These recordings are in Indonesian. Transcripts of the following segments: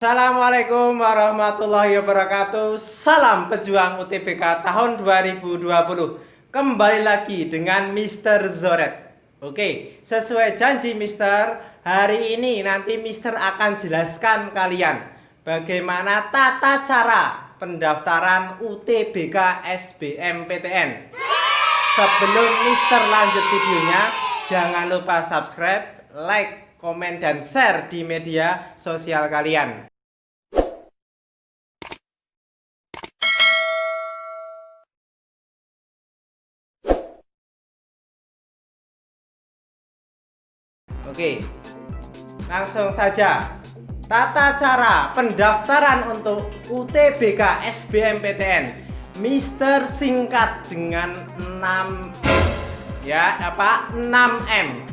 Assalamualaikum warahmatullahi wabarakatuh. Salam pejuang UTBK tahun 2020 Kembali lagi dengan Mr. Zoret. Oke, sesuai janji Mister Hari ini nanti Mister akan jelaskan kalian Bagaimana tata cara pendaftaran UTBK SBMPTN Sebelum Mister lanjut videonya Jangan lupa subscribe, like, komen, dan share di media sosial kalian Oke, langsung saja. Tata cara pendaftaran untuk UTBK SBMPTN Mister singkat dengan 6 ya apa? 6M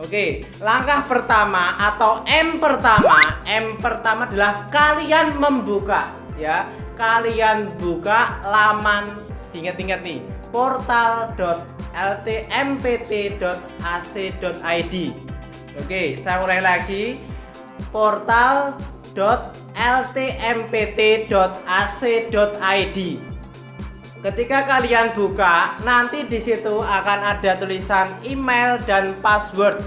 Oke. Langkah pertama atau M pertama M pertama adalah kalian membuka ya. Kalian buka laman ingat-ingat nih portal.ltmpt.ac.id Oke, saya ulangi lagi. portal.ltmpt.ac.id. Ketika kalian buka, nanti di situ akan ada tulisan email dan password.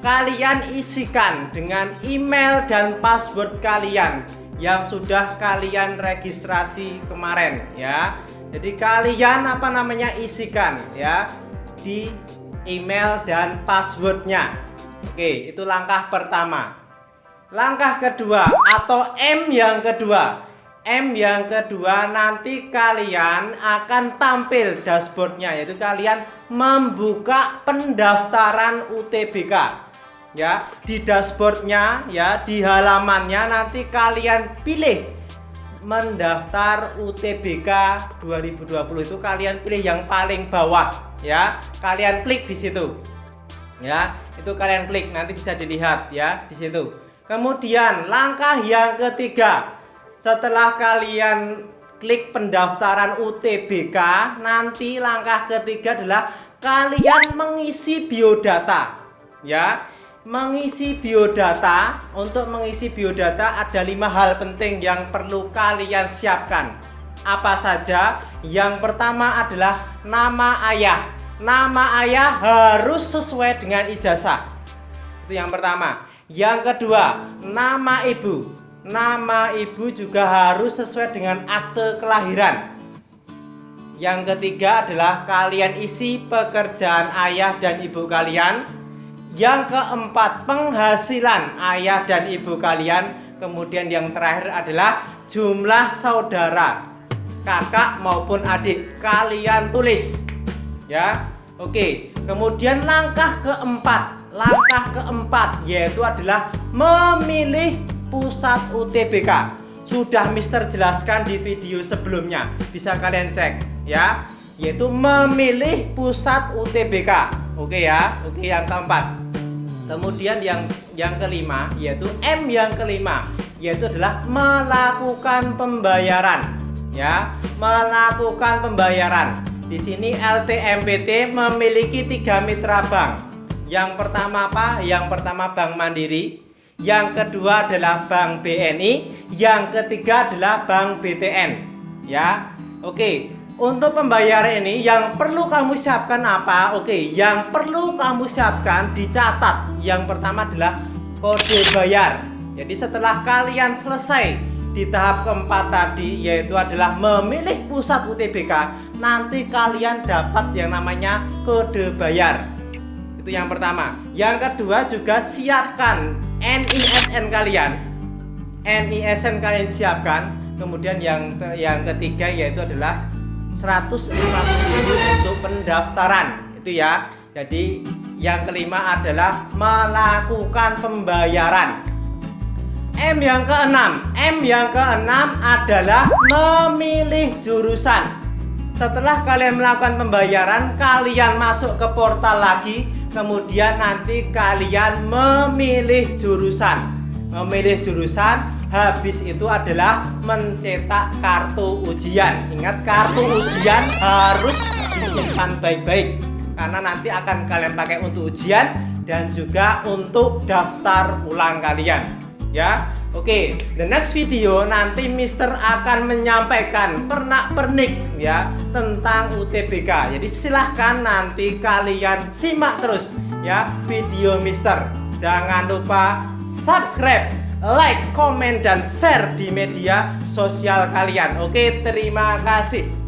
Kalian isikan dengan email dan password kalian yang sudah kalian registrasi kemarin ya. Jadi kalian apa namanya isikan ya di email dan passwordnya. Oke, itu langkah pertama. Langkah kedua atau M yang kedua. M yang kedua nanti kalian akan tampil dashboardnya yaitu kalian membuka pendaftaran UTBK ya di dashboardnya ya di halamannya nanti kalian pilih mendaftar UTBK 2020 itu kalian pilih yang paling bawah ya kalian klik di situ ya itu kalian klik nanti bisa dilihat ya di situ. Kemudian langkah yang ketiga. Setelah kalian klik pendaftaran UTBK nanti langkah ketiga adalah kalian mengisi biodata. Ya mengisi biodata untuk mengisi biodata ada lima hal penting yang perlu kalian siapkan. Apa saja? Yang pertama adalah nama ayah nama ayah harus sesuai dengan ijazah. Itu yang pertama. Yang kedua, nama ibu. Nama ibu juga harus sesuai dengan akte kelahiran. Yang ketiga adalah kalian isi pekerjaan ayah dan ibu kalian. Yang keempat, penghasilan ayah dan ibu kalian. Kemudian yang terakhir adalah jumlah saudara, kakak maupun adik kalian tulis ya Oke. Kemudian langkah keempat langkah keempat yaitu adalah memilih pusat UTBK sudah Mister jelaskan di video sebelumnya bisa kalian cek ya. Yaitu memilih pusat UTBK oke ya oke yang keempat. Kemudian yang yang kelima yaitu M yang kelima yaitu adalah melakukan pembayaran ya. Melakukan pembayaran di sini LTMPT memiliki tiga mitra bank. Yang pertama apa? Yang pertama Bank Mandiri, yang kedua adalah Bank BNI, yang ketiga adalah Bank BTN. Ya, oke. Untuk pembayaran ini yang perlu kamu siapkan apa? Oke, yang perlu kamu siapkan dicatat. Yang pertama adalah kode bayar. Jadi setelah kalian selesai di tahap keempat tadi yaitu adalah memilih pusat UTBK nanti kalian dapat yang namanya kode bayar. Itu yang pertama. Yang kedua juga siapkan NISN kalian. NISN kalian siapkan. Kemudian yang yang ketiga yaitu adalah 150.000 untuk pendaftaran. Itu ya. Jadi yang kelima adalah melakukan pembayaran. M yang keenam. M yang keenam adalah memilih jurusan setelah kalian melakukan pembayaran, kalian masuk ke portal lagi, kemudian nanti kalian memilih jurusan. Memilih jurusan, habis itu adalah mencetak kartu ujian. Ingat, kartu ujian harus disimpan baik-baik karena nanti akan kalian pakai untuk ujian dan juga untuk daftar ulang kalian. Ya. Oke, the next video nanti Mister akan menyampaikan pernak-pernik ya tentang UTBK. Jadi silahkan nanti kalian simak terus ya video Mister. Jangan lupa subscribe, like, komen, dan share di media sosial kalian. Oke, terima kasih.